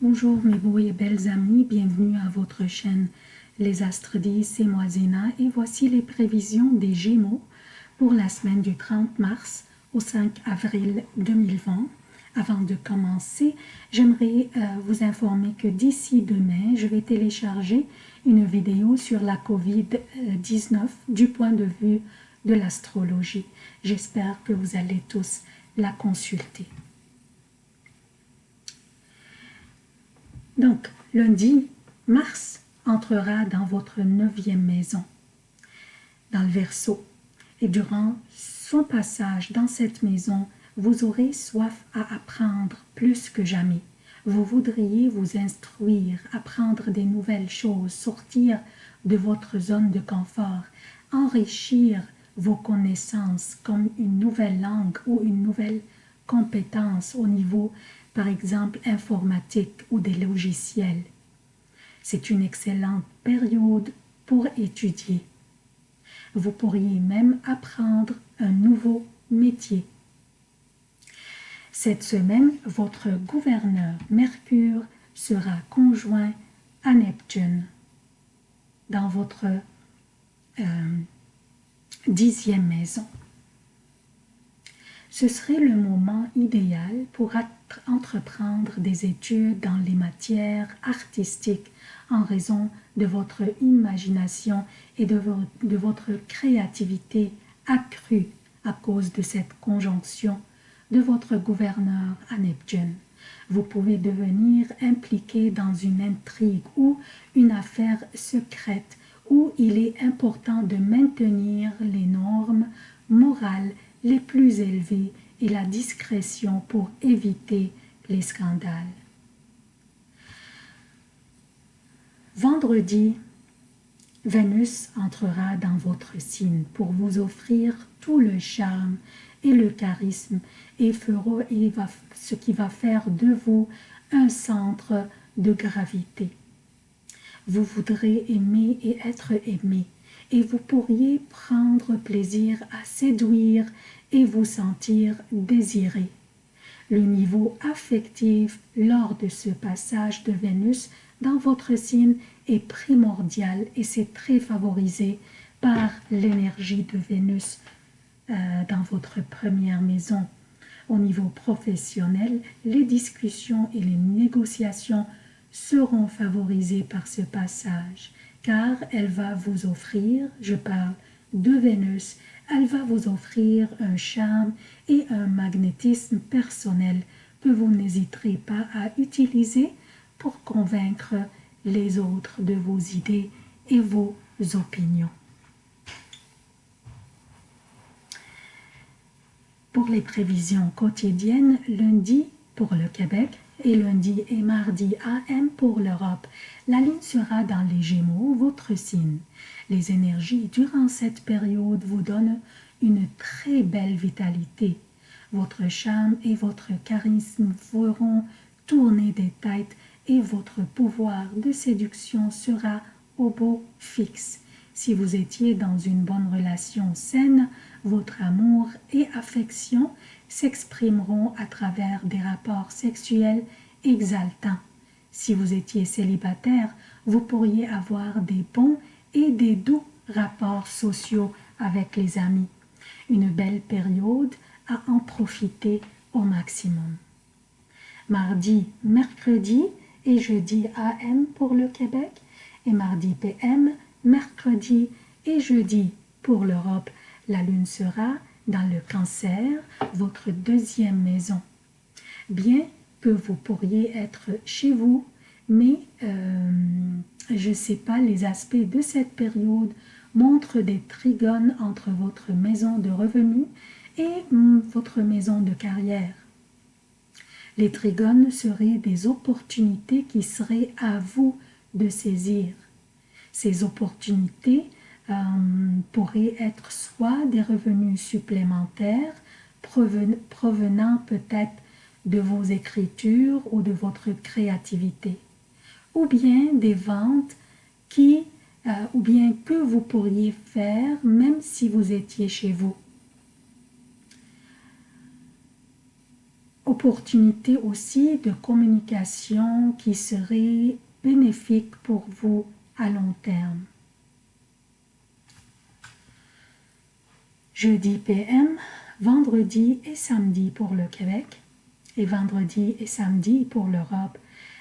Bonjour mes beaux et belles amis, bienvenue à votre chaîne Les Astres 10, c'est moi Zéna et voici les prévisions des Gémeaux pour la semaine du 30 mars au 5 avril 2020. Avant de commencer, j'aimerais euh, vous informer que d'ici demain, je vais télécharger une vidéo sur la COVID-19 du point de vue de l'astrologie. J'espère que vous allez tous la consulter. Donc, lundi, Mars entrera dans votre neuvième maison, dans le Verseau. Et durant son passage dans cette maison, vous aurez soif à apprendre plus que jamais. Vous voudriez vous instruire, apprendre des nouvelles choses, sortir de votre zone de confort, enrichir vos connaissances comme une nouvelle langue ou une nouvelle compétence au niveau par exemple informatique ou des logiciels. C'est une excellente période pour étudier. Vous pourriez même apprendre un nouveau métier. Cette semaine, votre gouverneur Mercure sera conjoint à Neptune dans votre euh, dixième maison ce serait le moment idéal pour entreprendre des études dans les matières artistiques en raison de votre imagination et de, votre créativité accrue à cause de cette conjonction de votre gouverneur à Neptune. Vous pouvez devenir impliqué dans une intrigue ou une affaire secrète où il est important de maintenir les normes morales les plus élevés et la discrétion pour éviter les scandales. Vendredi, Vénus entrera dans votre signe pour vous offrir tout le charme et le charisme et, fera, et ce qui va faire de vous un centre de gravité. Vous voudrez aimer et être aimé et vous pourriez prendre plaisir à séduire et vous sentir désiré. Le niveau affectif lors de ce passage de Vénus dans votre signe est primordial et c'est très favorisé par l'énergie de Vénus euh, dans votre première maison. Au niveau professionnel, les discussions et les négociations seront favorisées par ce passage car elle va vous offrir, je parle de Vénus, elle va vous offrir un charme et un magnétisme personnel que vous n'hésiterez pas à utiliser pour convaincre les autres de vos idées et vos opinions. Pour les prévisions quotidiennes, lundi pour le Québec, et lundi et mardi AM pour l'Europe. La lune sera dans les Gémeaux, votre signe. Les énergies durant cette période vous donnent une très belle vitalité. Votre charme et votre charisme feront tourner des têtes et votre pouvoir de séduction sera au beau fixe. Si vous étiez dans une bonne relation saine, votre amour et affection s'exprimeront à travers des rapports sexuels exaltants. Si vous étiez célibataire, vous pourriez avoir des bons et des doux rapports sociaux avec les amis. Une belle période à en profiter au maximum. Mardi, mercredi et jeudi AM pour le Québec et mardi PM, mercredi et jeudi pour l'Europe. La lune sera dans le cancer, votre deuxième maison. Bien que vous pourriez être chez vous, mais euh, je ne sais pas, les aspects de cette période montrent des trigones entre votre maison de revenus et hum, votre maison de carrière. Les trigones seraient des opportunités qui seraient à vous de saisir. Ces opportunités euh, pourraient être soit des revenus supplémentaires provenant peut-être de vos écritures ou de votre créativité, ou bien des ventes qui, euh, ou bien que vous pourriez faire même si vous étiez chez vous. opportunité aussi de communication qui serait bénéfique pour vous à long terme. Jeudi PM, vendredi et samedi pour le Québec et vendredi et samedi pour l'Europe.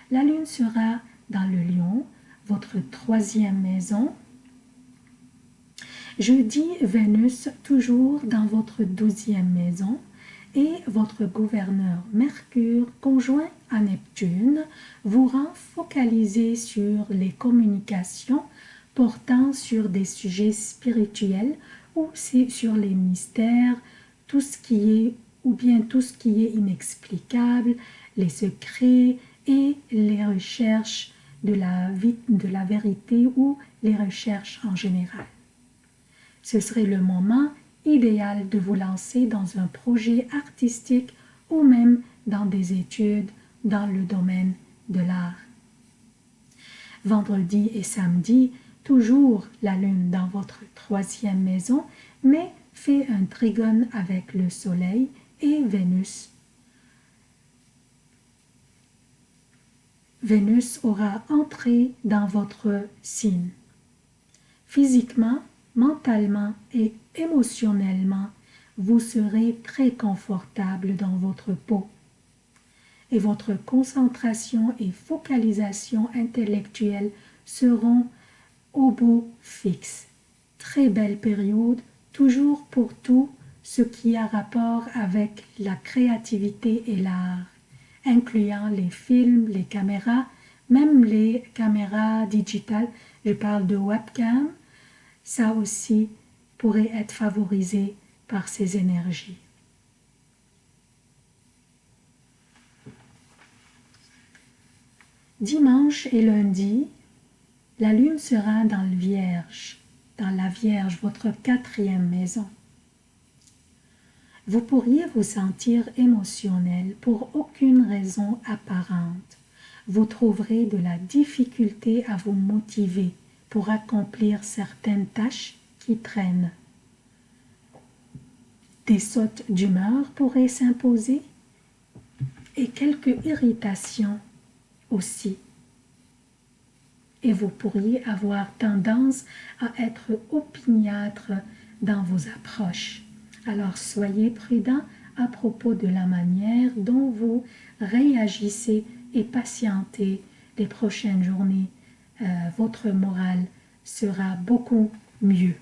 La lune sera dans le lion, votre troisième maison. Jeudi, Vénus toujours dans votre douzième maison et votre gouverneur Mercure conjoint à Neptune vous rend focalisé sur les communications portant sur des sujets spirituels ou sur les mystères, tout ce qui est ou bien tout ce qui est inexplicable, les secrets et les recherches de la, de la vérité ou les recherches en général. Ce serait le moment idéal de vous lancer dans un projet artistique ou même dans des études dans le domaine de l'art. Vendredi et samedi, toujours la lune dans votre troisième maison, mais fait un trigone avec le soleil et Vénus. Vénus aura entré dans votre signe. Physiquement, mentalement et émotionnellement, vous serez très confortable dans votre peau et votre concentration et focalisation intellectuelle seront au beau fixe. Très belle période, toujours pour tout ce qui a rapport avec la créativité et l'art, incluant les films, les caméras, même les caméras digitales, je parle de webcam, ça aussi pourrait être favorisé par ces énergies. Dimanche et lundi, la lune sera dans le Vierge, dans la Vierge, votre quatrième maison. Vous pourriez vous sentir émotionnel pour aucune raison apparente. Vous trouverez de la difficulté à vous motiver pour accomplir certaines tâches qui traînent. Des sautes d'humeur pourraient s'imposer et quelques irritations aussi et vous pourriez avoir tendance à être opiniâtre dans vos approches. Alors soyez prudent à propos de la manière dont vous réagissez et patientez les prochaines journées. Euh, votre morale sera beaucoup mieux.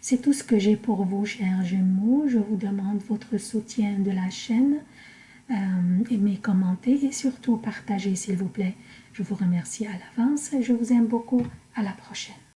C'est tout ce que j'ai pour vous, chers Gémeaux. Je vous demande votre soutien de la chaîne. Euh, aimez, commentez et surtout partagez, s'il vous plaît. Je vous remercie à l'avance je vous aime beaucoup. À la prochaine.